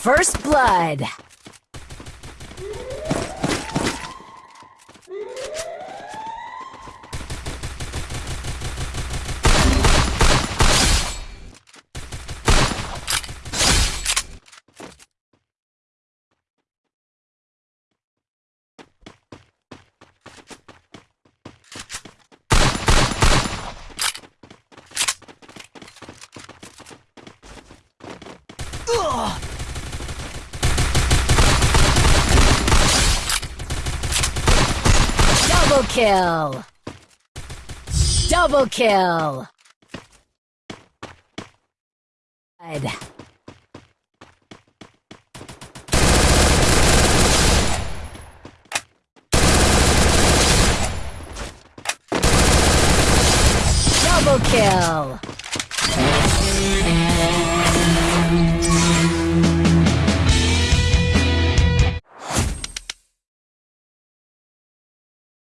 First blood. Double kill! Double kill! Blood. Double kill!